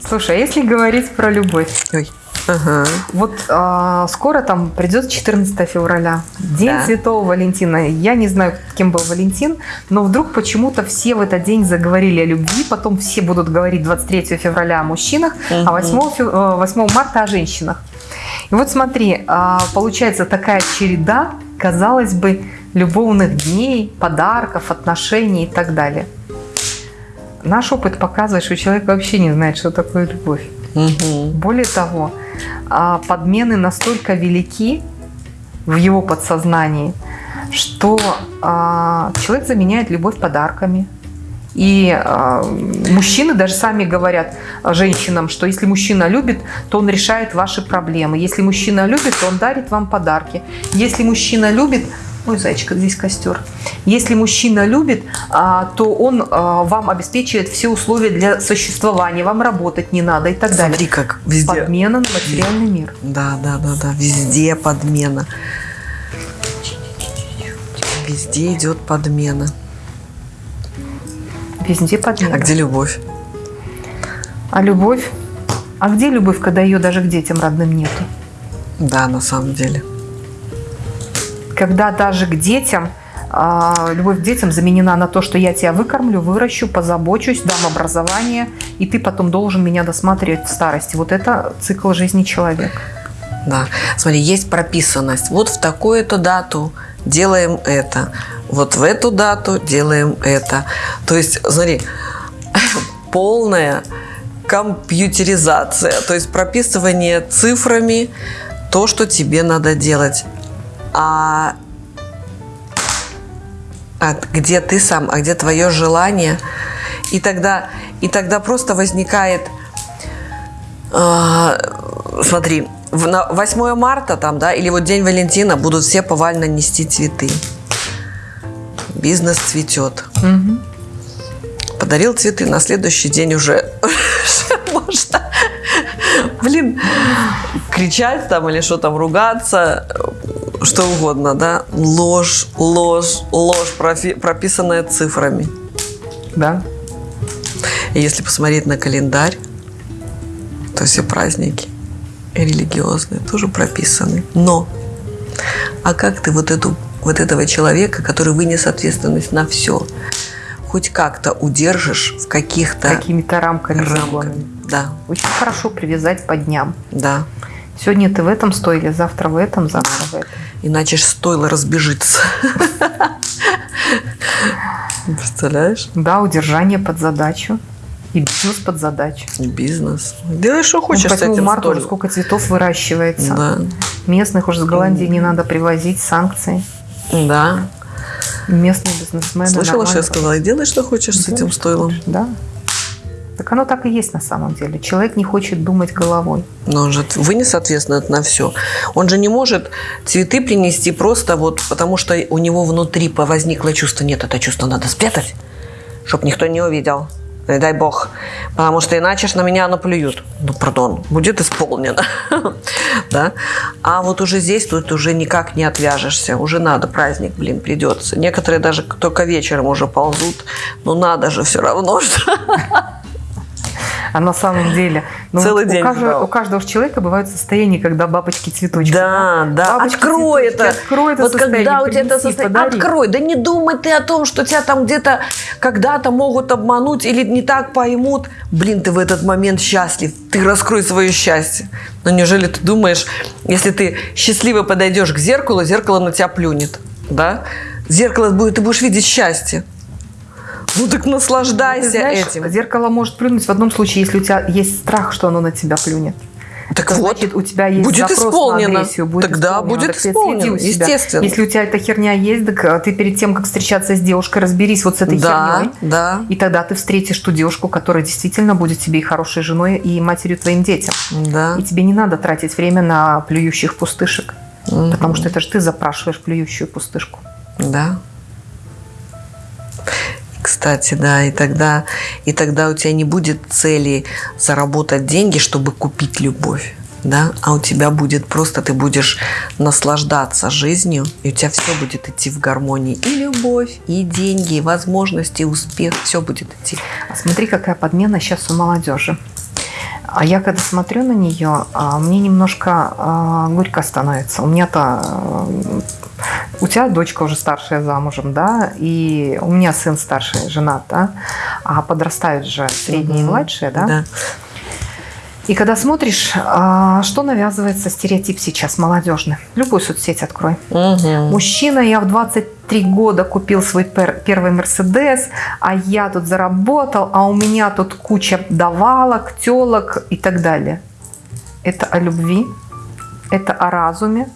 Слушай, а если говорить про любовь? Ой. Ага. Вот а, скоро там придет 14 февраля, День Да. Святого Валентина. Я не знаю, кем был Валентин, но вдруг почему-то все в этот день заговорили о любви, потом все будут говорить 23 февраля о мужчинах, Мгм. а 8, фе- э, 8 марта о женщинах. И вот смотри, а, получается такая череда, казалось бы, любовных дней, подарков, отношений и так далее. Наш опыт показывает, что человек вообще не знает, что такое любовь. Мгм. Более того, а, подмены настолько велики в его подсознании, что а, человек заменяет любовь подарками. И а, мужчины даже сами говорят женщинам, что если мужчина любит, то он решает ваши проблемы. Если мужчина любит, то он дарит вам подарки. Если мужчина любит, ой, зайчика, здесь костер. Если мужчина любит, а, то он а, вам обеспечивает все условия для существования, вам работать не надо и так далее. Смотри, как везде. Подмена на материальный мир. Да, да, да, да. Везде подмена. Везде идет подмена. Везде подмена. А где любовь? А любовь? А где любовь, когда ее даже к детям родным нету? Да, на самом деле. Когда даже к детям а, любовь к детям заменена на то, что я тебя выкормлю, выращу, позабочусь, дам образование, и ты потом должен меня досматривать в старости. Вот это цикл жизни человека. Да. Смотри, есть прописанность. Вот в такую-то дату делаем это. Вот в эту дату делаем это. То есть, смотри, полная компьютеризация. То есть прописывание цифрами то, что тебе надо делать. А, а где ты сам, а где твое желание? И тогда, и тогда просто возникает а, смотри, в- на 8 марта там, да, или вот День Валентина будут все повально нести цветы. Бизнес цветет. Мгм. Подарил цветы, на следующий день уже можно, блин, кричать там или что там, ругаться, что угодно, да. Ложь, ложь, ложь, профи- прописанная цифрами. Да. И если посмотреть на календарь, то все праздники религиозные тоже прописаны. Но, а как ты вот, эту, вот этого человека, который вынес ответственность на все, хоть как-то удержишь в каких-то Какими-то рамками, рамках? загонами. Да, Очень хорошо привязать по дням. да. Сегодня ты в этом стойле, завтра в этом, завтра в этом. Иначе ж стоило разбежиться. Представляешь? Да, удержание под задачу. И бизнес под задачу. Бизнес. Делай, что Ну, хочешь к с 8 этим марта уже сколько цветов выращивается. Да, Местных уже с Голландии не надо привозить, санкции. да. Местные бизнесмены. Слышала, что я сказала? Делай, что хочешь с этим стойлом. Да. Так оно так и есть на самом деле. Человек не хочет думать головой. Но он же вынес ответственность на все. Он же не может цветы принести просто вот потому, что у него внутри возникло чувство. Нет, это чувство надо спрятать, чтобы никто не увидел. Не дай бог. Потому что иначе ж на меня наплюют. Ну, пардон, будет исполнено. да? А вот уже здесь тут уже никак не отвяжешься. Уже надо, праздник, блин, придется. Некоторые даже только вечером уже ползут. Ну, надо же все равно, что... А на самом деле, ну, Целый вот день у, каждого, у каждого человека бывают состояния, когда бабочки цветочки. Да, да, Бабочки, открой цветочки, это. открой это вот состояние, когда у тебя это состояние, подари. открой. Да не думай ты о том, что тебя там где-то когда-то могут обмануть или не так поймут. Блин, ты в этот момент счастлив. Ты раскрой свое счастье. Но неужели ты думаешь, если ты счастливо подойдешь к зеркалу, зеркало на тебя плюнет, да? Зеркало будет, ты будешь видеть счастье. Ну так наслаждайся знаешь, этим. Зеркало может плюнуть в одном случае, если у тебя есть страх, что оно на тебя плюнет. Так Это вот, значит, у тебя есть будет запрос исполнено. на агрессию. Будет Тогда исполнено. будет Так исполнено, естественно. Если у тебя эта херня есть, так а, ты перед тем, как встречаться с девушкой, разберись вот с этой Да, херней. да, И тогда ты встретишь ту девушку, которая действительно будет тебе и хорошей женой, и матерью твоим детям. да. И тебе не надо тратить время на плюющих пустышек. Потому что это же ты запрашиваешь плюющую пустышку. Да. Кстати, да, и тогда, и тогда у тебя не будет цели заработать деньги, чтобы купить любовь, да, а у тебя будет просто, ты будешь наслаждаться жизнью, и у тебя все будет идти в гармонии. И любовь, и деньги, и возможности, и успех, все будет идти. Смотри, какая подмена сейчас у молодежи. А я когда смотрю на нее, а, мне немножко а, горько становится. У меня-то а, у тебя дочка уже старшая замужем, да, и у меня сын старший, женат, да, а подрастают же средние и младшие, да? Да. И когда смотришь, а, что навязывается стереотип сейчас молодежный. Любую соцсеть открой. Мгм. Мужчина, я в 23 года купил свой пер- первый Мерседес, а я тут заработал, а у меня тут куча давалок, телок и так далее. Это о любви, это о разуме,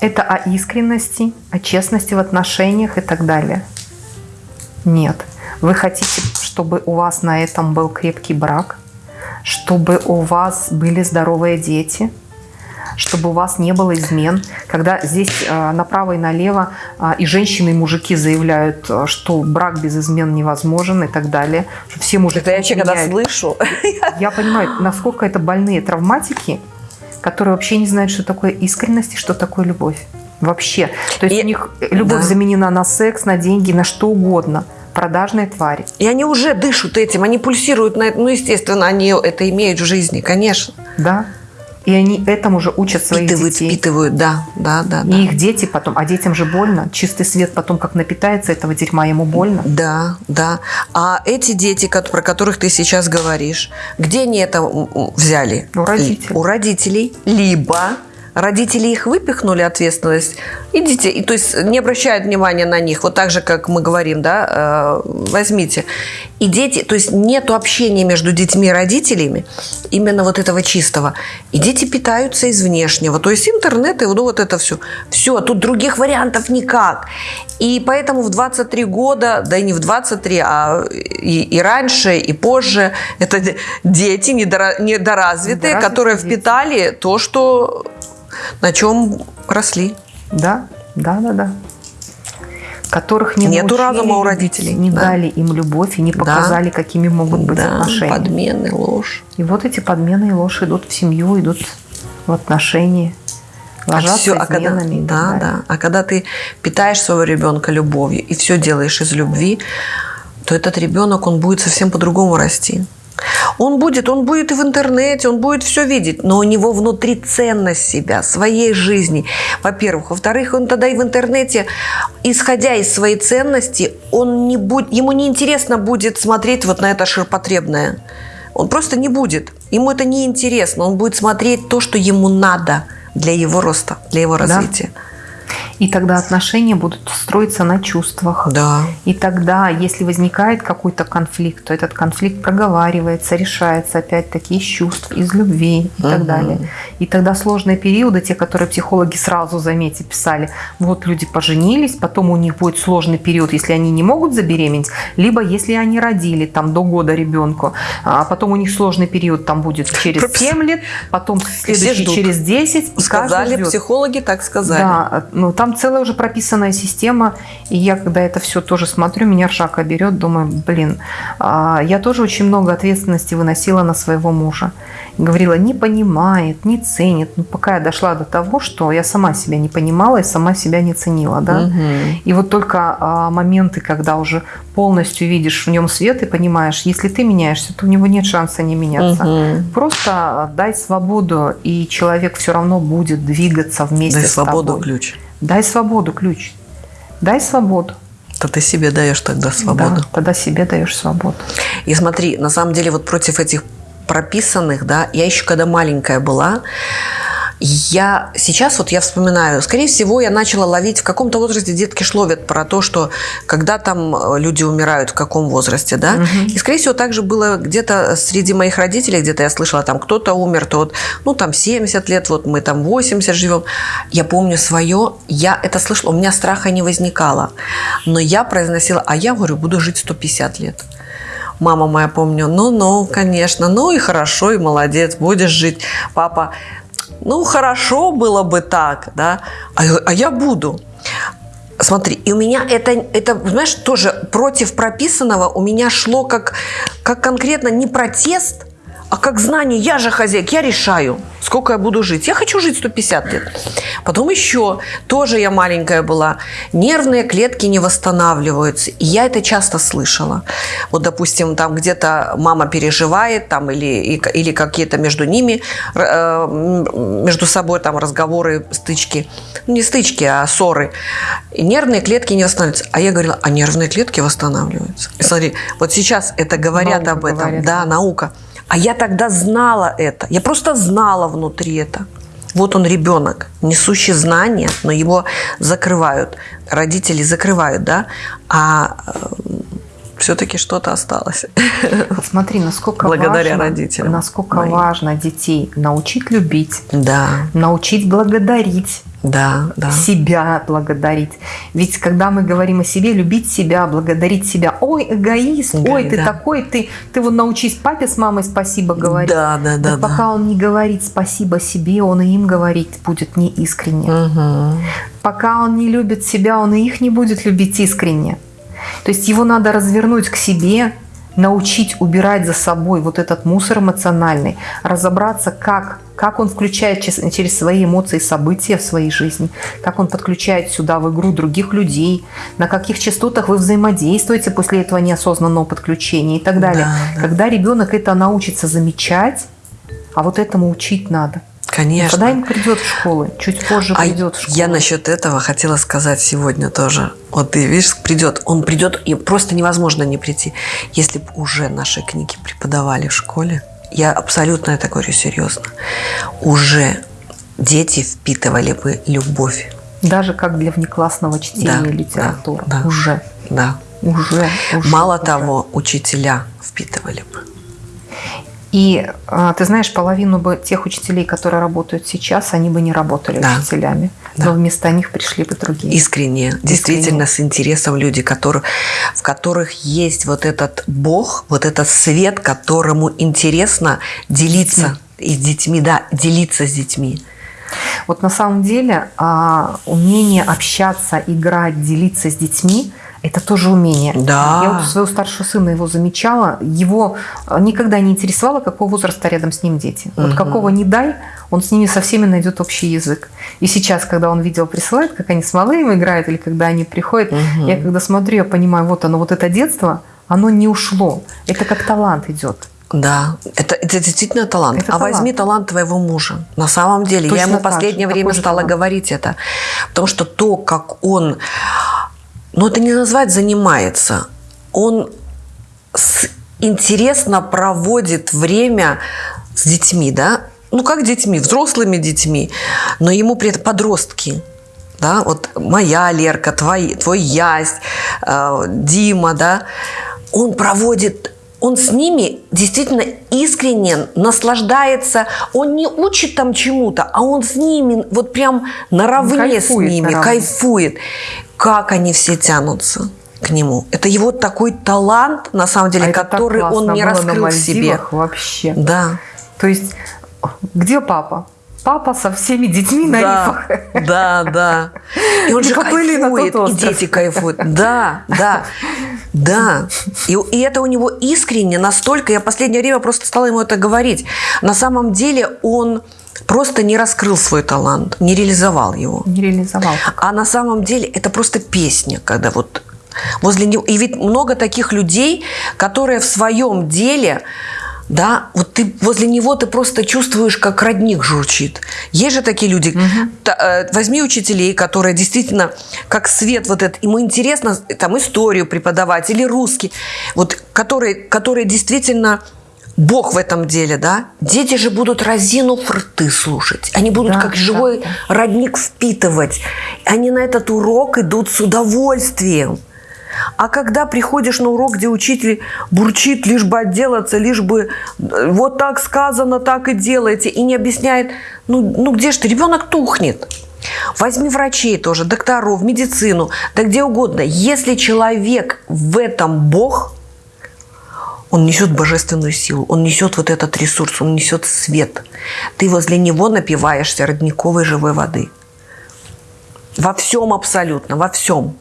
это о искренности, о честности в отношениях и так далее. Нет. Вы хотите, чтобы у вас на этом был крепкий брак, чтобы у вас были здоровые дети, чтобы у вас не было измен. Когда здесь э, направо и налево э, и женщины, и мужики заявляют, э, что брак без измен невозможен и так далее, что все мужики Это я вообще, когда слышу, Я понимаю, насколько это больные травматики, которые вообще не знают, что такое искренность и что такое любовь. Вообще. То есть И- у них любовь да. заменена на секс, на деньги, на что угодно. Продажные твари. и они уже дышат этим, они пульсируют на это. Ну, естественно, они это имеют в жизни, конечно. Да? И они этому же учат своих Впитывают, детей. впитывают, да, да, да. да. И их дети потом, а детям же больно. Чистый свет потом как напитается этого дерьма, ему больно. Да, да. А эти дети, про которых ты сейчас говоришь, где они это взяли? У родителей. У родителей. Либо родители их выпихнули ответственность, идите, и, то есть не обращают внимания на них, вот так же, как мы говорим, да, э, возьмите. И дети, то есть нету общения между детьми и родителями, именно вот этого чистого. И дети питаются из внешнего, то есть интернет и ну, вот это все. Все, тут других вариантов никак. И поэтому в 23 года, да и не в 23, а и, и раньше, и позже, это де- дети недора- недоразвитые, Недоразвитые которые дети. впитали то, что на чем росли. Да, да, да, да. Которых не Нету научили разума у родителей, Не да. дали им любовь и не Да. показали, какими могут быть да, отношения. подмены, ложь. И вот эти подмены и ложь идут в семью, идут в отношения. Ложатся Всё, а когда, изменами и так да, далее. да. А когда ты питаешь своего ребенка любовью и все делаешь из любви, то этот ребенок, он будет совсем по-другому расти. Он будет, он будет и в интернете, он будет все видеть, но у него внутри ценность себя, своей жизни, во-первых. Во-вторых, он тогда и в интернете, исходя из своей ценности, он не будет, ему не интересно будет смотреть вот на это ширпотребное. Он просто не будет. Ему это не интересно. Он будет смотреть то, что ему надо для его роста, для его Да. И тогда отношения будут строиться на чувствах. Да. И тогда, если возникает какой-то конфликт, то этот конфликт проговаривается, решается опять-таки из чувств, из любви и так Мгм. далее. И тогда сложные периоды, те, которые психологи сразу, заметьте, писали, вот люди поженились, потом у них будет сложный период, если они не могут забеременеть, либо если они родили там до года ребенку, а потом у них сложный период там будет через Пропис- 7 лет, потом следующий через 10. и каждый Сказали ждет. психологи, так сказали. Да, ну там целая уже прописанная система, и я когда это все тоже смотрю, меня ржака берет, думаю, блин, а, я тоже очень много ответственности выносила на своего мужа. Говорила, не понимает, не ценит. Ну, пока я дошла до того, что я сама себя не понимала и сама себя не ценила, да. Мгм. И вот только а, моменты, когда уже полностью видишь в нем свет и понимаешь, если ты меняешься, то у него нет шанса не меняться. Мгм. Просто дай свободу, и человек все равно будет двигаться вместе Дай с свободу тобой. ключ. Дай свободу ключ. Дай свободу. То ты себе даешь тогда свободу. Да, тогда себе даешь свободу. И смотри, на самом деле вот против этих прописанных, да, я еще когда маленькая была, я сейчас вот я вспоминаю, скорее всего, я начала ловить в каком-то возрасте детки ж ловят про то, что когда там э, люди умирают, в каком возрасте, да. И скорее всего также было где-то среди моих родителей, где-то я слышала, там кто-то умер, то вот, ну там 70 лет, вот мы там 80 живем. Я помню свое, я это слышала, у меня страха не возникало, но я произносила, а я говорю, буду жить 150 лет. Мама моя, помню, ну-ну, конечно, ну и хорошо, и молодец, будешь жить. Папа, ну хорошо было бы так, да, а, а я буду. Смотри, и у меня это, это, знаешь, тоже против прописанного у меня шло как, как конкретно не протест, А как знание, я же хозяйка, я решаю, сколько я буду жить. Я хочу жить 150 лет. Потом еще, тоже я маленькая была, нервные клетки не восстанавливаются. И я это часто слышала. Вот, допустим, там где-то мама переживает, там, или, или какие-то между ними, э, между собой там разговоры, стычки. Ну, не стычки, а ссоры. И нервные клетки не восстанавливаются. А я говорила, а нервные клетки восстанавливаются. И смотри, вот сейчас это говорят Наука об этом. говорит, да, да. наука. А я тогда знала это. Я просто знала внутри это. Вот он ребенок, несущий знания, но его закрывают. Родители закрывают, да? А все-таки что-то осталось. Смотри, насколько Благодаря важно, родителям насколько моим. важно детей научить любить, Да, научить благодарить, да, да. себя благодарить. Ведь когда мы говорим о себе, любить себя, благодарить себя, ой, эгоист, Эгоист, ой, ты да. такой, ты, ты вот научись папе с мамой спасибо говорить. Да, да, да, Так да. пока он не говорит спасибо себе, он и им говорить будет неискренне. Мгм. Пока он не любит себя, он и их не будет любить искренне. То есть его надо развернуть к себе, научить убирать за собой вот этот мусор эмоциональный, разобраться, как, как он включает чес- через свои эмоции события в своей жизни, как он подключает сюда в игру других людей, на каких частотах вы взаимодействуете после этого неосознанного подключения и так далее. Да, да. Когда ребенок это научится замечать, а вот этому учить надо. Конечно. Когда им придет в школу, чуть позже А придет в школу. я насчет этого хотела сказать сегодня тоже. Вот ты видишь, придет, он придет, и просто невозможно не прийти. Если бы уже наши книги преподавали в школе, я абсолютно это говорю серьезно, уже дети впитывали бы любовь. Даже как для внеклассного чтения Да, литературы. да, да. Уже. Да. Уже, уже, Мало уже. того, учителя впитывали бы. И а, ты знаешь, половину бы тех учителей, которые работают сейчас, они бы не работали Да. учителями. Да. Но вместо них пришли бы другие. Искренне, действительно с интересом люди, которые, в которых есть вот этот Бог, вот этот свет, которому интересно делиться и с детьми, да, делиться с детьми. Вот на самом деле а, умение общаться, играть, делиться с детьми это тоже умение. Да. Я вот у своего старшего сына его замечала. Его а, никогда не интересовало, какого возраста рядом с ним дети. Вот Мгм. какого не дай, он с ними со всеми найдет общий язык. И сейчас, когда он видео присылает, как они с малым играют, или когда они приходят, Мгм. я когда смотрю, я понимаю, вот оно, вот это детство, оно не ушло. Это как талант идет. Да, это, это действительно талант. Это а талант. возьми талант твоего мужа. На самом деле, Точно я ему в последнее время стала талант. говорить это. Потому что то, как он, ну это не назвать занимается, он с- интересно проводит время с детьми, да? Ну как детьми, взрослыми детьми, но ему при этом подростки. Да, вот моя Лерка, твой, твой Ясь, э, Дима, да, он проводит, он с ними действительно искренне наслаждается, он не учит там чему-то, а он с ними вот прям наравне с ними, наравне. кайфует. Как они все тянутся к нему. Это его такой талант, на самом деле, А который он не раскрыл в себе. Вообще. Да. То есть, где папа? Папа со всеми детьми на Да, рифах. да, да. И он И же кайфует, и дети кайфуют. Да, да, да. И, и это у него искренне настолько, я в последнее время просто стала ему это говорить. На самом деле он просто не раскрыл свой талант, не реализовал его. Не реализовал. А на самом деле это просто песня, когда вот возле него... И ведь много таких людей, которые в своем деле, да, вот ты возле него ты просто чувствуешь, как родник журчит. Есть же такие люди. Та- э, возьми учителей, которые действительно как свет вот этот, ему интересно там историю преподавать или русский, вот которые, которые действительно Бог в этом деле, да? Дети же будут разинув рты слушать. Они будут Да, как да, живой да. родник впитывать. Они на этот урок идут с удовольствием. А когда приходишь на урок, где учитель бурчит, лишь бы отделаться, лишь бы э, вот так сказано, так и делайте, и не объясняет, ну, ну где ж ты, ребенок тухнет. Возьми врачей тоже, докторов, медицину, да где угодно. Если человек в этом Бог, он несет божественную силу, он несет вот этот ресурс, он несет свет. Ты возле него напиваешься родниковой живой воды. Во всем абсолютно, во всем.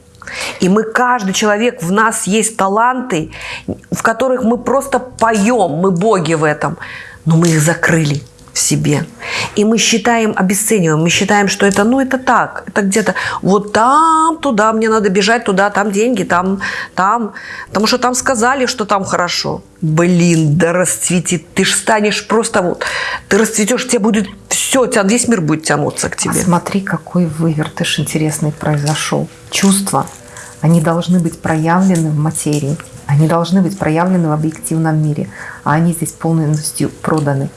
И мы, каждый человек, в нас есть таланты, в которых мы просто поем, мы боги в этом. но мы их закрыли в себе. И мы считаем, обесцениваем, мы считаем, что это, ну, это так, это где-то вот там, туда, мне надо бежать туда, там деньги, там, там, потому что там сказали, что там хорошо. Блин, да расцветит, ты ж станешь просто вот, ты расцветешь, тебе будет все, тебя, весь мир будет тянуться к тебе. А смотри, какой вывертыш интересный произошел. Чувства, они должны быть проявлены в материи, они должны быть проявлены в объективном мире, а они здесь полностью проданы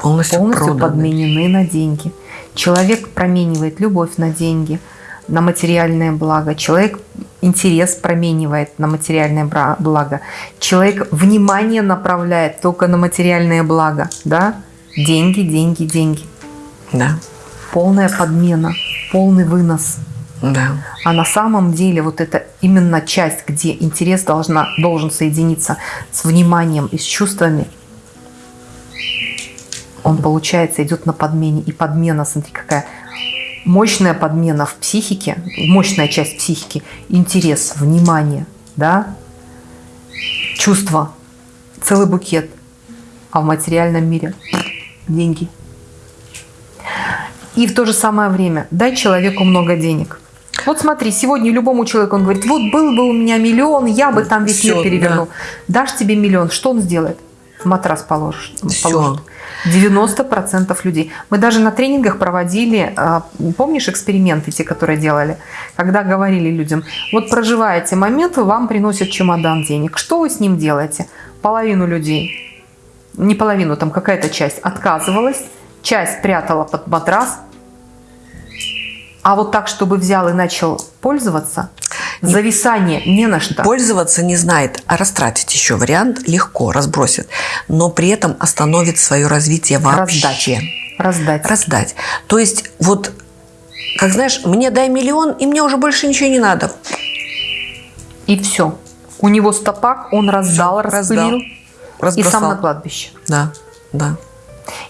полностью, полностью проданы. подменены на деньги. Человек променивает любовь на деньги, на материальное благо. Человек интерес променивает на материальное благо. Человек внимание направляет только на материальное благо. Да? Деньги, деньги, деньги. Да, Полная подмена, полный вынос. да. А на самом деле вот это именно часть, где интерес должна, должен соединиться с вниманием и с чувствами, он, получается, идет на подмене. И подмена, смотри, какая мощная подмена в психике, мощная часть психики, интерес, внимание, да, чувство, целый букет. А в материальном мире деньги. И в то же самое время дай человеку много денег. Вот смотри, сегодня любому человеку он говорит, вот был бы у меня миллион, я бы там весь мир перевернул. Дашь тебе миллион, что он сделает? Матрас положишь. Всё. положит. 90% людей. Мы даже на тренингах проводили, а, помнишь эксперименты, те, которые делали, когда говорили людям, вот проживаете момент, вам приносят чемодан денег. Что вы с ним делаете? Половину людей, не половину, там какая-то часть отказывалась, часть прятала под матрас, а вот так, чтобы взял и начал пользоваться, зависание не на что. Пользоваться не знает, а растратить еще вариант легко, разбросит, но при этом остановит свое развитие вообще. Раздать. Раздать. Раздать. То есть вот, как знаешь, мне дай миллион, и мне уже больше ничего не надо. И все. У него стопак, он раздал, Всё, распылил. И Разбросал. сам на кладбище. Да, да.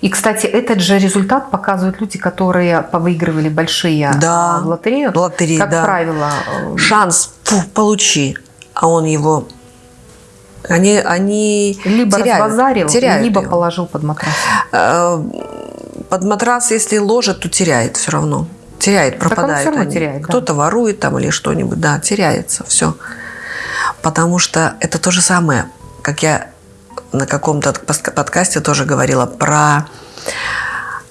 И, кстати, этот же результат показывают люди, которые повыигрывали большие Да. а, в лотерею. Лотереи, как да. правило, э, Шанс, фу, получи, а он его... Они, они либо теряют, разбазарил, теряют либо его. положил под матрас. Э, Под матрас, если ложит, то теряет все равно. Теряет, он пропадает. всё равно они. теряет, да. Кто-то ворует там или что-нибудь, да, теряется все. Потому что это то же самое, как я на каком-то подкасте тоже говорила про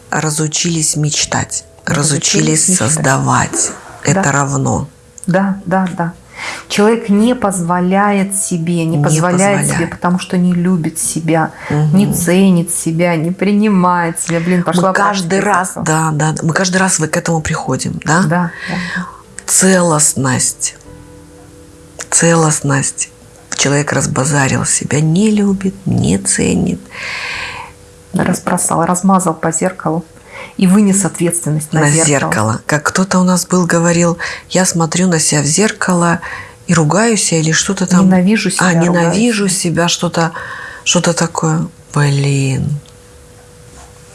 разучились мечтать, разучились, Разучились мечтать. создавать. Это Да. равно. Да, да, да. Человек не позволяет себе, не, Не позволяет, позволяет. себе, потому что не любит себя, Мгм. не ценит себя, не принимает себя. Блин, пошла мы каждый раз, этого. да, да, мы каждый раз к этому приходим? Да, да, да. Целостность, целостность. Человек разбазарил себя, не любит, не ценит. Разбросал, размазал по зеркалу и вынес ответственность на, на зеркало. зеркало. Как кто-то у нас был, говорил, я смотрю на себя в зеркало и ругаюсь или что-то там. Ненавижу себя, А, ненавижу ругаюсь. себя, что-то что такое. Блин.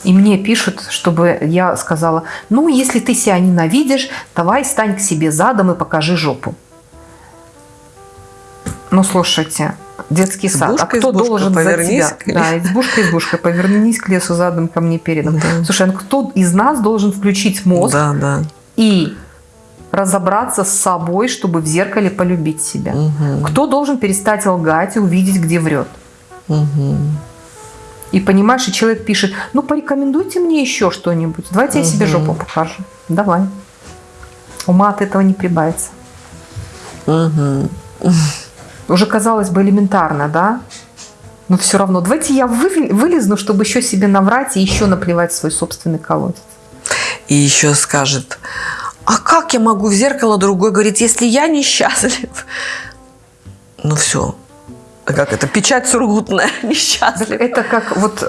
И мне пишут, чтобы я сказала, ну, если ты себя ненавидишь, давай стань к себе задом и покажи жопу. Ну, слушайте, детский сад. Избушка, а кто избушка, должен за к тебя? Да, избушка, избушка, повернись к лесу задом, ко мне передом. Да. Слушай, а кто из нас должен включить мозг Да, да. и разобраться с собой, чтобы в зеркале полюбить себя? Мгм. Кто должен перестать лгать и увидеть, где врет? Мгм. И понимаешь, и человек пишет, ну порекомендуйте мне еще что-нибудь. Давайте я себе жопу покажу. Давай. Ума от этого не прибавится. Мгм. Уже казалось бы элементарно, да? Но все равно. Давайте я вы- вылезну, чтобы еще себе наврать и еще наплевать свой собственный колодец. И еще скажет, а как я могу в зеркало другой говорить, если я несчастлив? Ну все. Как это? Печать сургутная. Так Несчастлив. Это как вот э,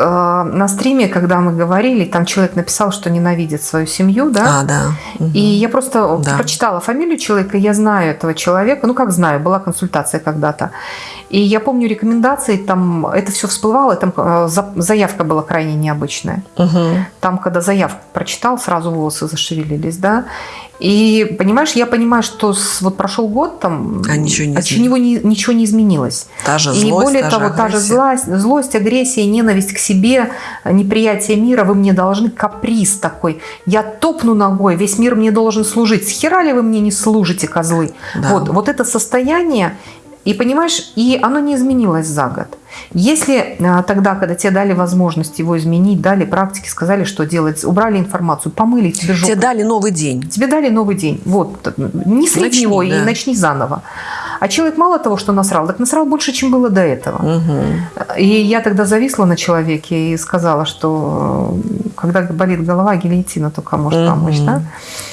на стриме, когда мы говорили, там человек написал, что ненавидит свою семью, да? А, да. Мгм. И я просто Да. прочитала фамилию человека, я знаю этого человека, ну как знаю, была консультация когда-то. И я помню рекомендации, там это все всплывало, там э, за- заявка была крайне необычная. Мгм. Там, когда заявку прочитал, сразу волосы зашевелились, да. И понимаешь, я понимаю, что с, вот прошел год там, А ничего не от чего не, ничего не изменилось. Та же И злость, более та того, же та же злость, злость, агрессия, ненависть к себе, неприятие мира, вы мне должны, каприз такой. Я топну ногой, весь мир мне должен служить. Схера ли вы мне не служите, козлы? Да. Вот, вот это состояние, и понимаешь, и оно не изменилось за год. Если а, тогда, когда тебе дали возможность его изменить, дали практики, сказали, что делать, убрали информацию, помыли тебе жопу. Тебе дали новый день. Тебе дали новый день. Вот, не слить Начни, его да. и начни заново. А человек мало того, что насрал, так насрал больше, чем было до этого. Мгм. И я тогда зависла на человеке и сказала, что когда болит голова, гильотина только может Мгм. помочь, да?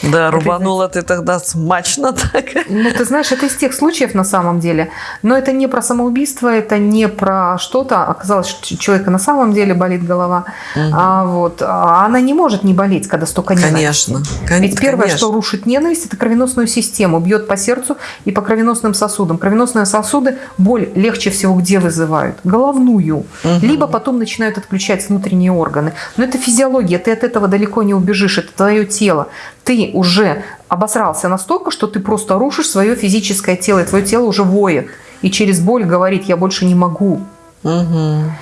Да, рубанула ты тогда смачно так. Ну, ты знаешь, это из тех случаев на самом деле. Но это не про самоубийство, это не про что-то. Оказалось, что у человека на самом деле болит голова. А, вот. а она не может не болеть, когда столько ненависти. Конечно. кон- Ведь первое, конечно. что рушит ненависть, это кровеносную систему, бьет по сердцу и по кровеносным сосудам. Кровеносные сосуды боль легче всего где вызывают? Головную. Либо потом начинают отключать внутренние органы. Но это физиология, ты от этого далеко не убежишь, это твое тело. Ты уже обосрался настолько, что ты просто рушишь свое физическое тело, и твое тело уже воет. И через боль говорит, я больше не могу. Мгм.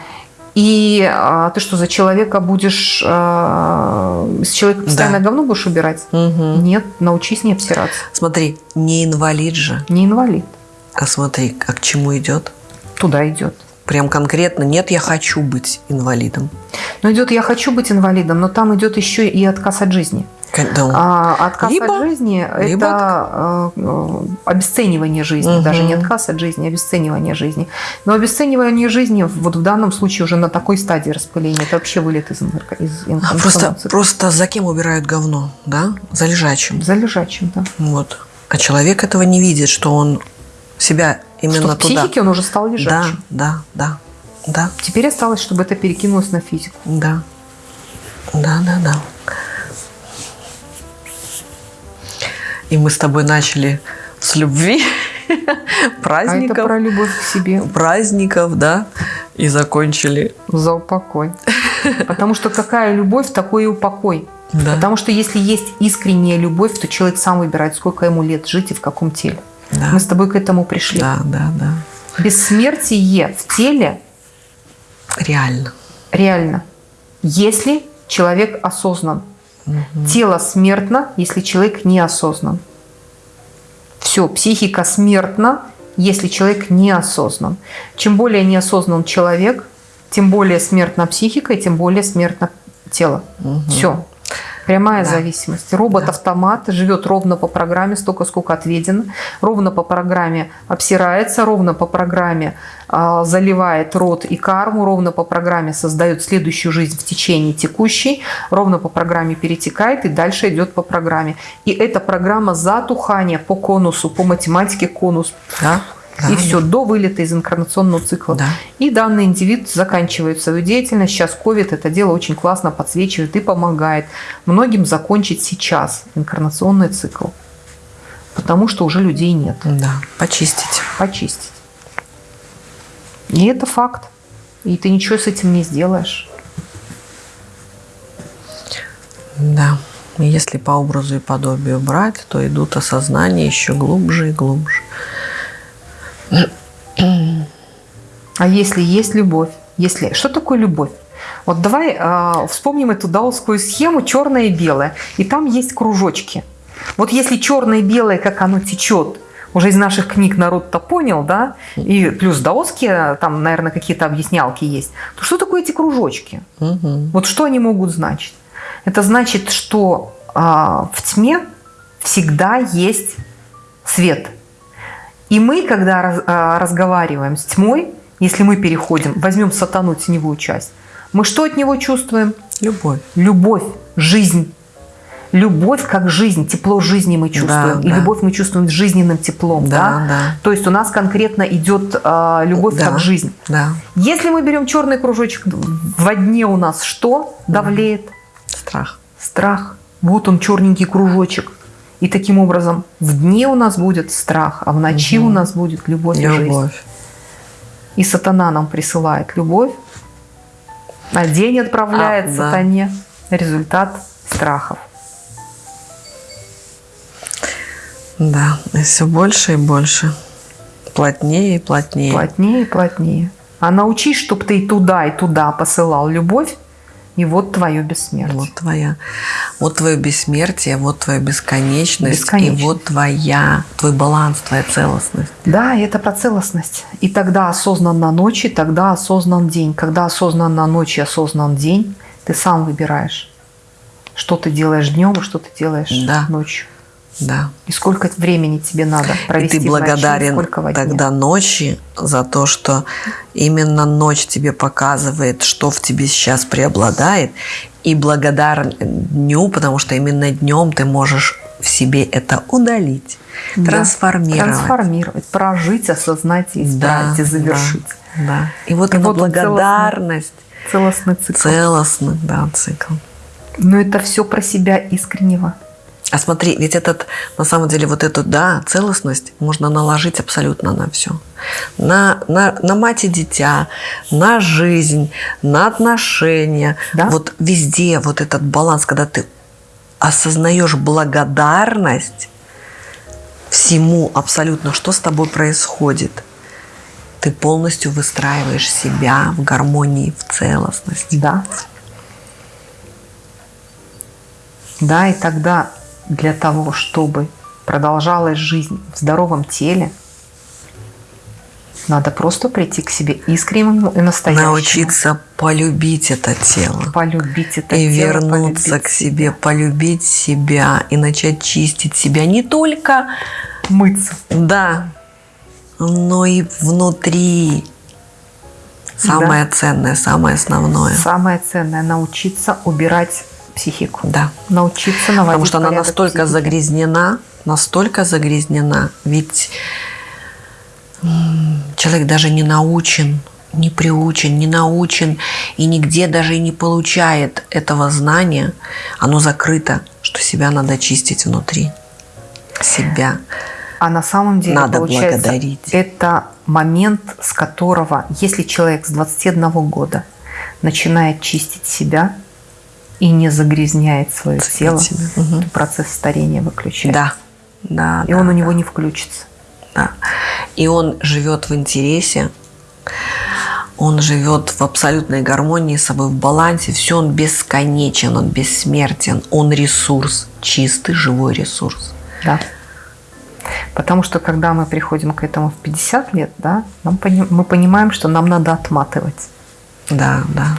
И а, ты что, за человека будешь, а, с человека постоянно Да. говно будешь убирать? Мгм. Нет, научись не обсираться. Смотри, не инвалид же, Не инвалид. а смотри, а к чему идет? Туда идет. Прям конкретно, нет, я хочу быть инвалидом. Но идет «я хочу быть инвалидом», но там идет еще и отказ от жизни. Да. А отказ Либо- от жизни – либо это э, э, обесценивание жизни. Мгм. Даже не отказ от жизни, а обесценивание жизни. Но обесценивание жизни вот в данном случае уже на такой стадии распыления. Это вообще вылет из, из А, информационного Просто, просто за кем убирают говно, да? За лежачим. За лежачим, да. Вот. А человек этого не видит, что он себя именно Что в туда. психике он уже стал Да, лежачим. да, да, да, Теперь осталось, чтобы это перекинулось на физику. да, да, да, да. И мы с тобой начали с любви, А это праздников, про любовь к себе. праздников, да, и закончили. За упокой. Потому что какая любовь, такой и упокой. Да. Потому что если есть искренняя любовь, то человек сам выбирает, сколько ему лет жить и в каком теле. Да. Мы с тобой к этому пришли. Да, да, да. Бессмертие в теле Реально. реально, если человек осознан. Тело смертно, если человек неосознан. Все, психика смертна, если человек неосознан. Чем более неосознан человек, тем более смертна психика и тем более смертно тело. Все. Прямая Да. зависимость. Робот-автомат живет ровно по программе, столько, сколько отведено. Ровно по программе обсирается, ровно по программе а, заливает рот и карму, ровно по программе создает следующую жизнь в течение текущей, ровно по программе перетекает и дальше идет по программе. И эта программа затухания по конусу, по математике конус. Да, да, и все, до вылета из инкарнационного цикла. Да. И данный индивид заканчивает свою деятельность. Сейчас COVID это дело очень классно подсвечивает и помогает многим закончить сейчас инкарнационный цикл. Потому что уже людей нет. Да, почистить. Почистить. И это факт. И ты ничего с этим не сделаешь. Да. Если по образу и подобию брать, то идут осознания еще глубже и глубже. А если есть любовь? Если... Что такое любовь? Вот давай а, вспомним эту даосскую схему черное и белое. И там есть кружочки. Вот если черное и белое, как оно течет, уже из наших книг народ-то понял, да, и плюс даосские, там, наверное, какие-то объяснялки есть, то что такое эти кружочки? Мгм. Вот что они могут значить? Это значит, что а, в тьме всегда есть свет. И мы, когда раз- а, разговариваем с тьмой, если мы переходим, возьмем сатану теневую часть, мы что от него чувствуем? Любовь. Любовь, жизнь. Любовь как жизнь, тепло жизни мы чувствуем. Да, и да. любовь мы чувствуем с жизненным теплом. Да, Да, да. То есть у нас конкретно идет а, любовь Да. как жизнь. Да. Если мы берем черный кружочек, во дне у нас что давлеет? Страх. Страх. Вот он, черненький кружочек. И таким образом в дне у нас будет страх, а в ночи у нас будет любовь, и жизнь. И сатана нам присылает любовь, а день отправляет А, да. сатане результат страхов. Да, и все больше и больше. Плотнее и плотнее. Плотнее и плотнее. А научись, чтобы ты и туда, и туда посылал любовь, и вот твое бессмертие. Вот твоя, вот твое бессмертие, вот твоя бесконечность, Бесконечность. и вот твоя, твой баланс, твоя целостность. Да, и это про целостность. И тогда осознанно ночь, и тогда осознан день. Когда осознанно ночь и осознан день, ты сам выбираешь, что ты делаешь днем и что ты делаешь Да. ночью. Да. И сколько времени тебе надо И провести ты в ночи, благодарен во дне. тогда ночи за то, что именно ночь тебе показывает, что в тебе сейчас преобладает, и благодарен дню, потому что именно днем ты можешь в себе это удалить, Да. трансформировать. Трансформировать, прожить, осознать, и исправить, и завершить. Да, да. И вот И эта вот благодарность, Целостный цикл. целостный, да, цикл. Но это все про себя искреннего. А смотри, ведь этот, на самом деле, вот эту, да, целостность можно наложить абсолютно на все. На, на, на мать и дитя, на жизнь, на отношения. Да. Вот везде вот этот баланс, когда ты осознаешь благодарность всему абсолютно, что с тобой происходит. Ты полностью выстраиваешь себя в гармонии, в целостности. Да. Да, и тогда для того, чтобы продолжалась жизнь в здоровом теле, надо просто прийти к себе искреннему и настоящему. Научиться полюбить это тело. полюбить это и тело, вернуться полюбить к себе, полюбить себя и начать чистить себя не только, мыться. да, но и внутри. Самое ценное, самое основное. Самое ценное – научиться убирать психику. Да. Научиться наводить Потому что она настолько психики. загрязнена, настолько загрязнена, ведь человек даже не научен, не приучен, не научен и нигде даже и не получает этого знания. Оно закрыто, что себя надо чистить внутри. Себя. А на самом деле, Надо получается, благодарить. это момент, с которого, если человек с 21 года начинает чистить себя и не загрязняет свое Ценить тело, то процесс старения выключается. Да. Да, И да, он у да. него не включится. Да. И он живет в интересе, он живет в абсолютной гармонии с собой, в балансе. Все, он бесконечен, он бессмертен, он ресурс, чистый живой ресурс. Да. Потому что когда мы приходим к этому в 50 лет, да, нам мы понимаем, что нам надо отматывать. Да, да.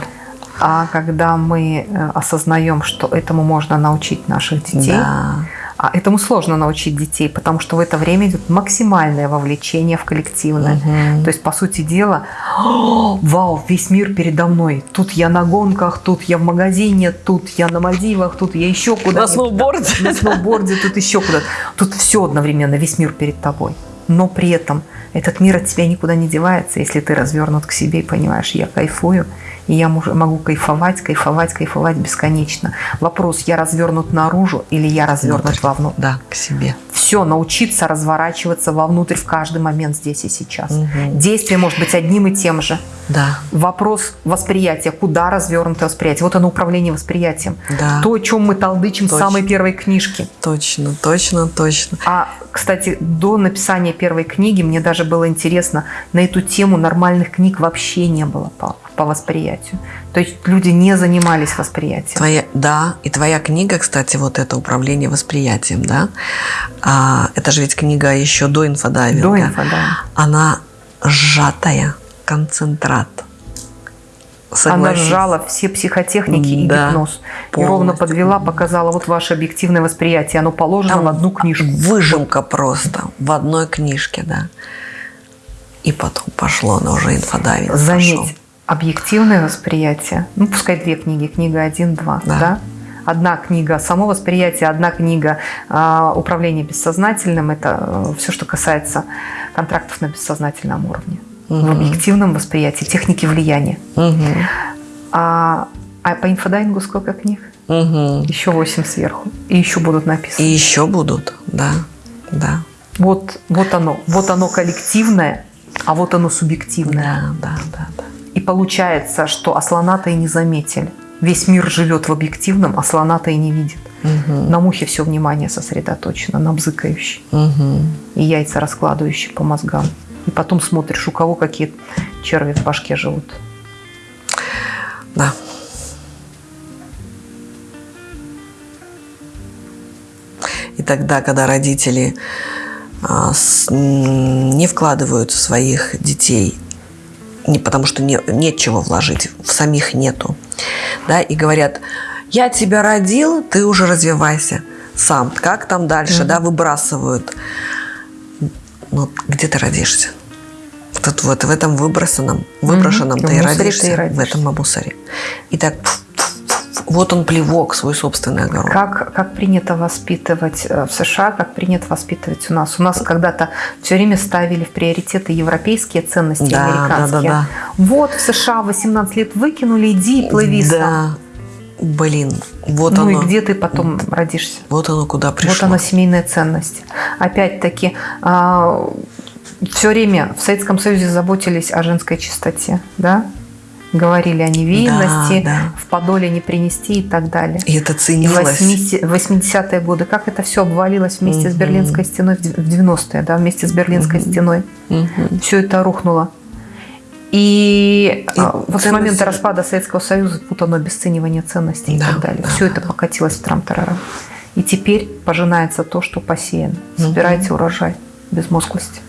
А когда мы э, осознаем, что этому можно научить наших детей, Да. а этому сложно научить детей, потому что в это время идет максимальное вовлечение в коллективное. Мгм. То есть, по сути дела, «О, вау, весь мир передо мной. Тут я на гонках, тут я в магазине, тут я на Мальдивах, тут я еще куда-то. На сноуборде. На сноуборде, тут еще куда-то. Тут все одновременно, весь мир перед тобой. Но при этом этот мир от тебя никуда не девается, если ты развернут к себе и понимаешь, я кайфую, и я могу кайфовать, кайфовать, кайфовать бесконечно. Вопрос, я развернут наружу или я развернут Внутрь. вовнутрь? Да, к себе. Все, научиться разворачиваться вовнутрь в каждый момент здесь и сейчас. Мгм. Действие может быть одним и тем же. Да, Вопрос восприятия, куда развернуто восприятие. Вот оно управление восприятием. да. То, о чем мы толдычим в Точно. самой первой книжке. Точно, точно, точно. А, кстати, до написания первой книги мне даже было интересно, на эту тему нормальных книг вообще не было по, по восприятию. То есть люди не занимались восприятием. Твоя, да, и твоя книга, кстати, вот это управление восприятием, да, а, это же ведь книга еще до инфодайвинга. До инфо, да. Она сжатая, концентрат. Она Согласись. сжала все психотехники и Да, гипноз. И ровно полностью. подвела, показала вот ваше объективное восприятие. Оно положено Там в одну книжку. Выжимка просто в одной книжке, да. И потом пошло, но уже инфодайвинг пошел. Заметь, объективное восприятие, ну пускай две книги, книга 1, 2, Да. да. Одна книга само восприятие, одна книга а, управление бессознательным. Это все, что касается контрактов на бессознательном уровне. В Мгм. объективном восприятии, техники влияния. Мгм. А, а по инфодайвингу сколько книг? Мгм. Еще 8 сверху. И еще будут И написаны. еще будут, да, да. Вот, вот оно. Вот оно коллективное, а вот оно субъективное. Да, да, да, да. И получается, что асланата и не заметили. Весь мир живет в объективном, а слона-то и не видит. Мгм. На мухе все внимание сосредоточено, на бзыкающей. Мгм. И яйца раскладывающие по мозгам. И потом смотришь, у кого какие черви в башке живут. Да. И тогда, когда родители а, не вкладывают в своих детей, не потому что не, нет чего вложить, в самих нету, да, и говорят, я тебя родил, ты уже развивайся сам. Как там дальше, да, выбрасывают. Ну, где ты родишься? Вот, вот в этом выбросанном, выброшенном Мгм. ты и мусоре ты и родишься, в родишься. этом мусоре. И так пф, пф, пф, вот он плевок, свой собственный огород. Как, как принято воспитывать э, в США, как принято воспитывать у нас. У нас когда-то все время ставили в приоритеты европейские ценности, Да, американские. да, да, Вот в США 18 лет выкинули, иди и плыви сам. Да, блин, вот ну оно. и где ты потом родишься? Вот оно куда пришло. Вот она семейная ценность. Опять-таки, все время в Советском Союзе заботились о женской чистоте, да? Говорили о невинности, Да, да. в подоле не принести и так далее. И это И ценилось. 80-е годы, как это все обвалилось вместе с Мгм. Берлинской стеной в 90-е, да, вместе с Берлинской Мгм. стеной. Мгм. Все это рухнуло. И, И а, вот с ценности- момента распада Советского Союза тут оно обесценивание ценностей и Да, так далее. да, Все да, это покатилось в трам-тарарам. И теперь пожинается то, что посеяно. Собирайте урожай безмозглости.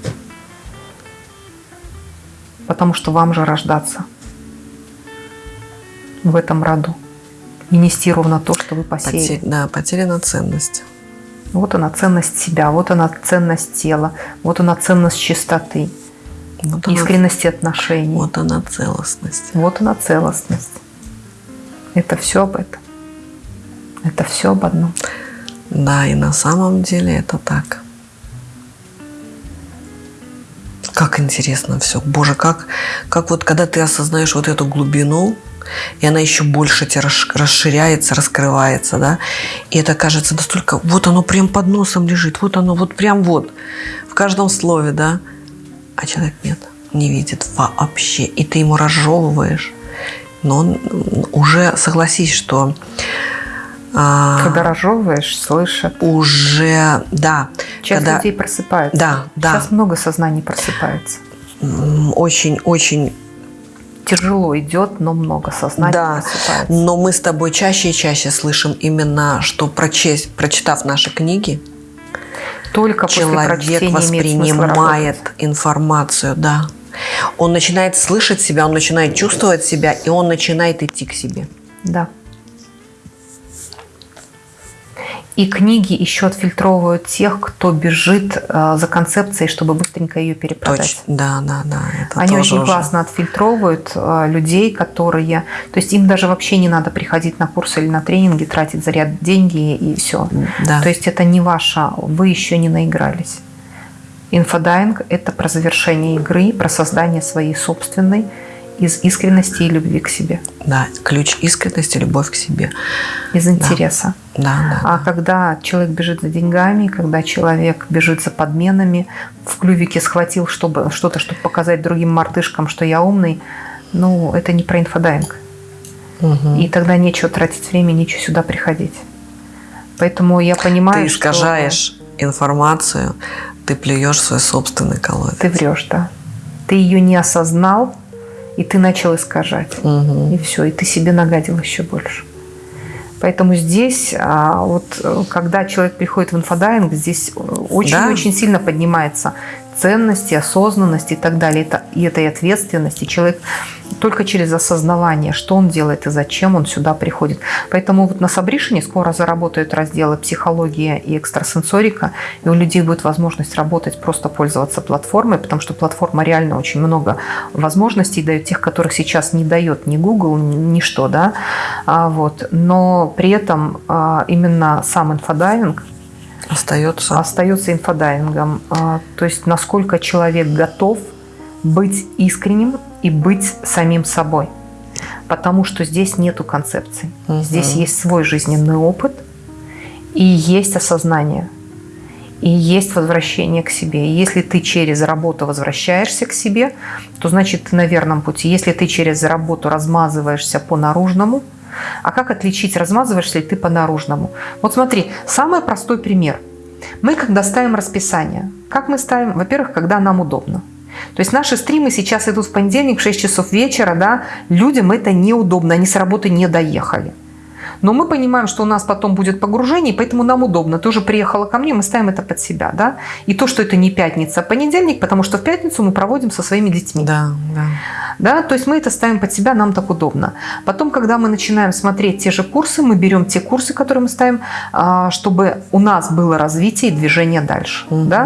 Потому что вам же рождаться в этом роду. И нести ровно то, что вы посеяли. Потерь- да, потеряна ценность. Вот она ценность себя, вот она ценность тела, вот она ценность чистоты, Вот она, искренности отношений. вот она целостность. Вот она целостность. Это все об этом. Это все об одном. Да, и на самом деле это так. Как интересно все. Боже, как, как вот когда ты осознаешь вот эту глубину, и она еще больше тебе расш- расширяется, раскрывается, да, и это кажется настолько, вот оно прям под носом лежит, вот оно, вот прям вот, в каждом слове, да, а человек нет, не видит вообще, и ты ему разжевываешь, но он уже, согласись, что... а, Когда разжевываешь, слышат. уже, да, Часть когда людей просыпается. Да, да. Сейчас много сознаний просыпается. очень-очень, Тяжело идет, но много сознаний да, просыпается. но мы с тобой чаще и чаще слышим именно, что прочесть, прочитав наши книги, Только человек воспринимает информацию, да. Он начинает слышать себя, он начинает чувствовать себя, и он начинает идти к себе. Да. И книги еще отфильтровывают тех, кто бежит э, за концепцией, чтобы быстренько ее перепродать. Точно. Да, да, да. Это Они очень уже- классно отфильтровывают э, людей, которые... То есть им даже вообще не надо приходить на курсы или на тренинги, тратить заряд деньги и все. Да. То есть это не ваше, вы еще не наигрались. Инфодайвинг – это про завершение игры, про создание своей собственной из искренности и любви к себе, Да, ключ искренности, любовь к себе. из интереса. Да, да. А когда человек бежит за деньгами, когда человек бежит за подменами, в клювике схватил чтобы, что-то, чтобы показать другим мартышкам, что я умный, ну, это не про инфодайвинг. Мгм. И тогда нечего тратить время, нечего сюда приходить. Поэтому я понимаю, Ты искажаешь информацию, ты плюешь свой собственный колодец. что ты врешь, да. Ты ее не осознал, и ты начал искажать. Мгм. И все, и ты себе нагадил еще больше. Поэтому здесь, а, вот э, когда человек приходит в инфодайвинг, здесь э, очень-очень сильно поднимается ценности, осознанность и так далее. Это, и это и ответственность. И человек только через осознавание, что он делает и зачем он сюда приходит. Поэтому вот на Сабришине скоро заработают разделы психология и экстрасенсорика, и у людей будет возможность работать, просто пользоваться платформой, потому что платформа реально очень много возможностей дает, тех, которых сейчас не дает ни Google, ни ничто, да, а, вот. Но при этом а, именно сам инфодайвинг Остается. остается инфодайвингом. А, То есть насколько человек готов быть искренним и быть самим собой. Потому что здесь нету концепций. Мгм. Здесь есть свой жизненный опыт и есть осознание. И есть возвращение к себе. И если ты через работу возвращаешься к себе, то значит ты на верном пути. Если ты через работу размазываешься по наружному, А как отличить, размазываешься ли ты по наружному? Вот смотри, самый простой пример. Мы когда ставим расписание, как мы ставим? Во-первых, когда нам удобно. То есть наши стримы сейчас идут в понедельник в 6 часов вечера, да, людям это неудобно, они с работы не доехали. Но мы понимаем, что у нас потом будет погружение, поэтому нам удобно. Ты уже приехала ко мне, мы ставим это под себя, да. И то, что это не пятница, а понедельник, потому что в пятницу мы проводим со своими детьми. Да, да. Да, то есть мы это ставим под себя, нам так удобно. Потом, когда мы начинаем смотреть те же курсы, мы берем те курсы, которые мы ставим, а, чтобы у нас было развитие и движение дальше. Мгм. Да?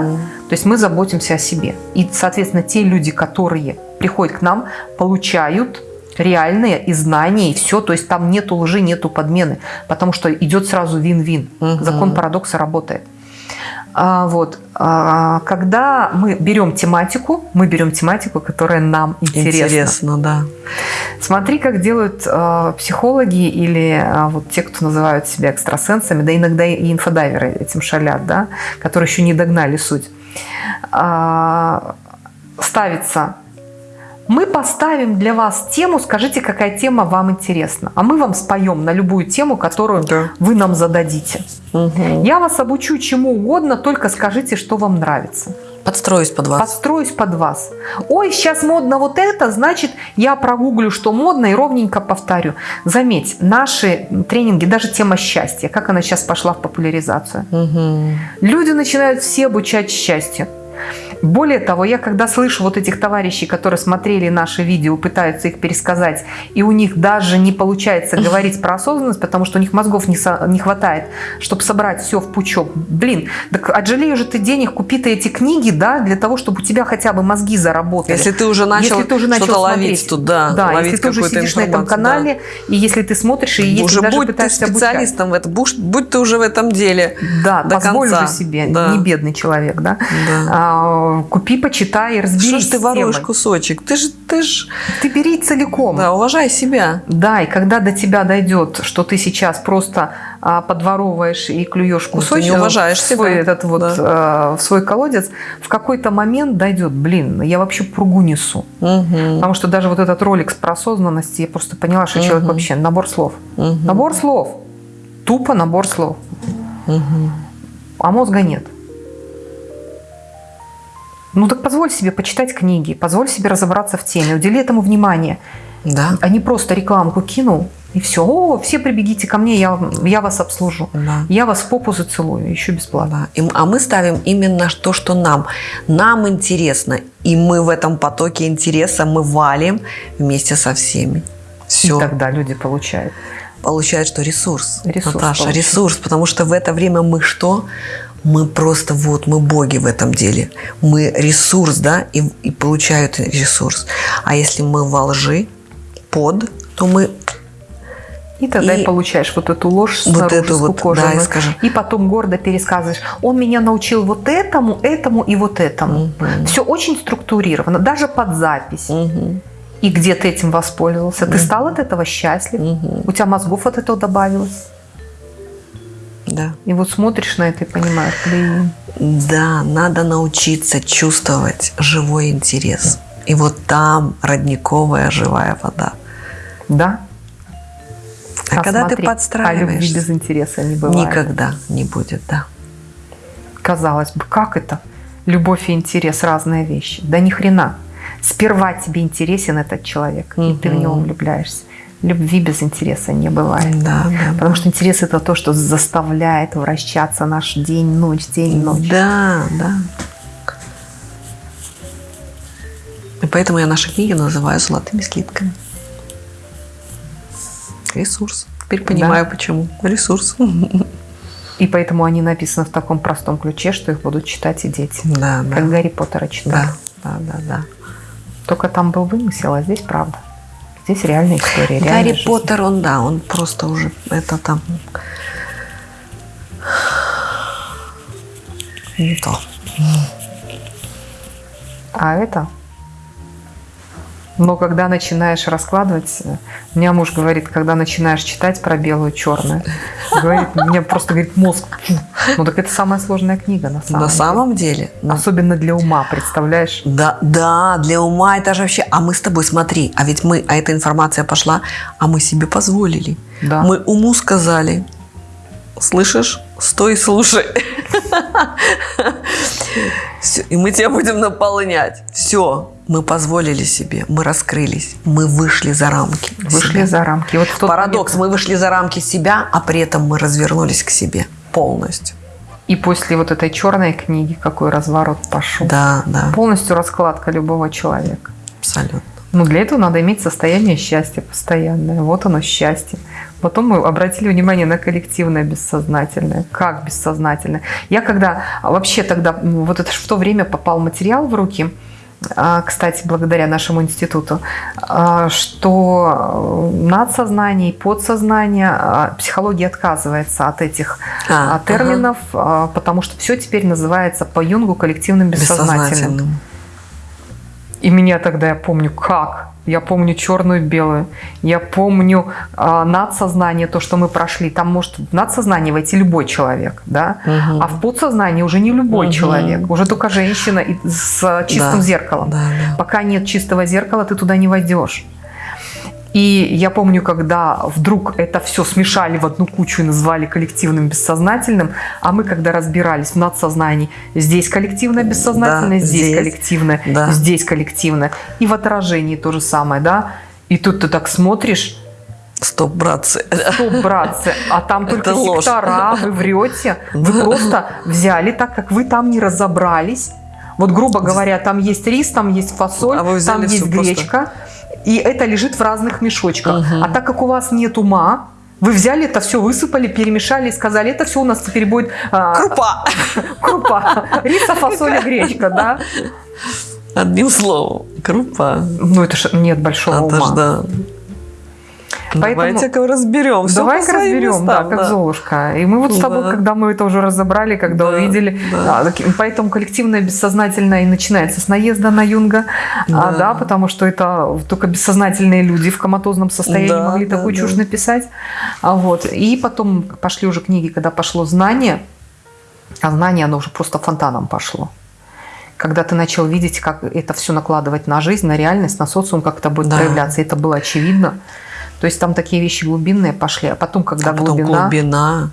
То есть мы заботимся о себе. И, соответственно, те люди, которые приходят к нам, получают реальные и знания, и все. То есть там нету лжи, нету подмены, потому что идет сразу вин-вин. Мгм. Закон парадокса работает. А, вот. А, когда мы берем тематику, мы берем тематику, которая нам интересна. Интересно, да. Смотри, как делают э, психологи или э, вот те, кто называют себя экстрасенсами, да иногда и инфодайверы этим шалят, да, которые еще не догнали суть. А, ставится мы поставим для вас тему, скажите, какая тема вам интересна. А мы вам споем на любую тему, которую Да. вы нам зададите. Мгм. Я вас обучу чему угодно, только скажите, что вам нравится. Подстроюсь под вас. Подстроюсь под вас. Ой, сейчас модно вот это, значит, я прогуглю, что модно, и ровненько повторю. Заметь, наши тренинги, даже тема счастья, как она сейчас пошла в популяризацию. Мгм. Люди начинают все обучать счастью. Более того, я когда слышу вот этих товарищей, которые смотрели наши видео, пытаются их пересказать, и у них даже не получается говорить про осознанность, потому что у них мозгов не, со- не хватает, чтобы собрать все в пучок. Блин, так отжалею же ты денег, купи ты эти книги, да, для того, чтобы у тебя хотя бы мозги заработали. Если ты уже начал, Если ты уже начал что-то ловить тут, да, да, ловить если ты уже сидишь на этом канале, и если ты смотришь, и да. если уже даже будь ты пытаешься обучать. специалистом в этом, будь, будь ты уже в этом деле. Да, до позволь конца. уже себе, Да. не бедный человек, да. Да. А, купи, почитай, разберись Что ж ты воруешь кусочек? Ты же, ты ж, Ты бери целиком. да, уважай себя. Да, и когда до тебя дойдет, что ты сейчас просто а, подворовываешь и клюешь Ну, кусочек не уважаешь в свой, себя. этот вот, Да. а, в свой колодец, в какой-то момент дойдет, блин, я вообще пругу несу. Мгм. Потому что даже вот этот ролик с про осознанности, я просто поняла, что человек Мгм. вообще набор слов. Мгм. Набор слов. Тупо набор слов. Мгм. А мозга нет. Ну так позволь себе почитать книги, позволь себе разобраться в теме, удели этому внимание. Да. А не просто рекламку кинул, и все. О, все прибегите ко мне, я, я вас обслужу. Да. Я вас в попу зацелую, еще бесплатно. Да. И а мы ставим именно то, что нам. Нам интересно. И мы в этом потоке интереса мы валим вместе со всеми. Все. И тогда люди получают. Получает, что ресурс. Ресурс Наташа, получает. ресурс. Потому что в это время мы что? Мы просто вот, мы боги в этом деле. Мы ресурс, да, и, и получают ресурс. А если мы во лжи, под, то мы И тогда и, И получаешь вот эту ложь вот снаружи, эту вот, да, и скажем. И потом гордо пересказываешь. Он меня научил вот этому, этому и вот этому. Мгм. Все очень структурировано, даже под запись. Мгм. И где ты этим воспользовался? Ты стал от этого счастлив? Мгм. У тебя мозгов от этого добавилось? Да. И вот смотришь на это и понимаешь, блин, Да, надо научиться чувствовать живой интерес. И вот там родниковая живая вода. да? А, когда ты смотри, А любви подстраиваешься, без интереса не бывает. никогда не будет, да. Казалось бы, как это? Любовь и интерес – разные вещи. Да ни хрена. Сперва тебе интересен этот человек, и ты в него влюбляешься. Любви без интереса не бывает. Да, да. Потому что интерес – это то, что заставляет вращаться наш день, ночь, день, ночь. Да, да. И поэтому я наши книги называю золотыми слитками. Ресурс. Теперь понимаю, почему. Ресурс. И поэтому они написаны в таком простом ключе, что их будут читать и дети. Да, Как да. Гарри Поттера читали. Да, да, да, да. Только там был вымысел, а здесь правда. Здесь реальная история. Гарри жизнь. Поттер, он, да, он просто уже это там не то. А это Но когда начинаешь раскладывать, у меня муж говорит, когда начинаешь читать про белую и черное, говорит, мне просто говорит мозг. Ну так это самая сложная книга на самом На деле. самом деле. ну, Особенно для ума, представляешь? Да, да, для ума это же вообще... А мы с тобой, смотри, а ведь мы, а эта информация пошла, а мы себе позволили. Да. Мы уму сказали, слышишь, стой и слушай. Всё, И мы тебя будем наполнять. Все, мы позволили себе, мы раскрылись, мы вышли за рамки. Вышли себя. за рамки. Вот Парадокс, момент- мы вышли за рамки себя, а при этом мы развернулись к себе полностью. И после вот этой черной книги какой разворот пошел. Да, да, Полностью раскладка любого человека. абсолютно. Ну, для этого надо иметь состояние счастья постоянное. Вот оно счастье. Потом мы обратили внимание на коллективное бессознательное. Как бессознательное? Я когда вообще тогда, вот это в то время попал материал в руки, а, кстати, благодаря нашему институту, а, что э, надсознание и подсознание, а, психология отказывается от этих А, а, терминов, а, потому что все теперь называется по Юнгу коллективным бессознательным. Бессознательным. И меня тогда, я помню, как? Я помню черную и белую. Я помню а, надсознание, то, что мы прошли. Там может в надсознание войти любой человек, да? Мгм. А в подсознание уже не любой Мгм. человек. Уже только женщина с чистым Да, зеркалом. Да, да. Пока нет чистого зеркала, ты туда не войдешь. И я помню, когда вдруг это все смешали в одну кучу и назвали коллективным бессознательным, а мы когда разбирались в надсознании, здесь коллективное бессознательное, Да, здесь, здесь. коллективное, Да. здесь коллективное. И в отражении то же самое, да? И тут ты так смотришь, Стоп, братцы. стоп, братцы, а там только Это ложь. сектора, вы врете. Вы просто взяли так, как вы там не разобрались. Вот, грубо говоря, там есть рис, там есть фасоль, А там есть всё просто. И это лежит в разных мешочках. Мгм. А так как у вас нет ума, вы взяли это все, высыпали, перемешали и сказали, это все у нас теперь будет а, Крупа. крупа. Риса, фасоль гречка, да? Одним словом. Крупа. Ну, это ж нет большого Это ж ума. да. Давайте-ка разберем. Всё Давай по своим разберем, да, местам, как Золушка. И мы вот с тобой, Да. когда мы это уже разобрали, когда Да, увидели, да. а, так- поэтому коллективное бессознательное и начинается с наезда на Юнга, а, Да. да, потому что это только бессознательные люди в коматозном состоянии Да, могли да, такую да. чушь написать. А вот. И потом пошли уже книги, когда пошло знание, а знание, оно уже просто фонтаном пошло. Когда ты начал видеть, как это все накладывать на жизнь, на реальность, на социум, как это будет Да. проявляться, это было очевидно. То есть там такие вещи глубинные пошли, а потом, когда а потом глубина, глубина.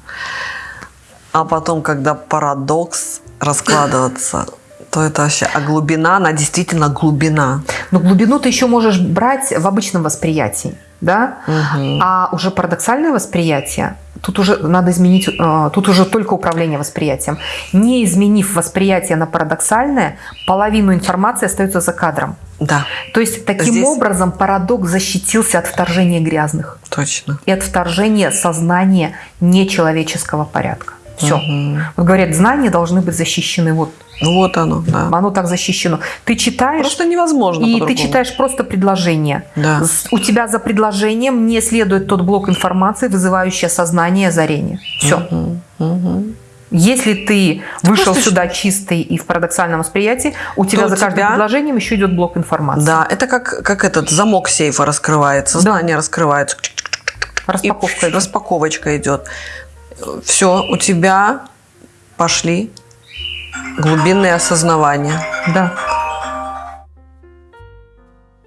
А потом, когда парадокс раскладываться, то это вообще... А глубина, она действительно глубина. но глубину ты еще можешь брать в обычном восприятии, да? Мгм. А уже парадоксальное восприятие, тут уже надо изменить, э, тут уже только управление восприятием. Не изменив восприятие на парадоксальное, половину информации остается за кадром. Да, То есть таким Здесь- образом парадокс защитился от вторжения грязных точно. и от вторжения сознания нечеловеческого порядка. Все. Мгм. Вот говорят, знания должны быть защищены. Вот Ну вот оно, да. оно так защищено. Ты читаешь, Просто невозможно и ты читаешь просто предложение. Да. У тебя за предложением не следует тот блок информации, вызывающий осознание и озарение. Все. Мгм. Мгм. Если ты вышел просто сюда чистый и в парадоксальном восприятии, у тебя за каждым тебя- предложением еще идет блок информации. Да, это как, как этот замок сейфа раскрывается, Да. знание раскрывается. Распаковка. И идет. распаковочка идет. Все, у тебя пошли глубинные осознавания. Да.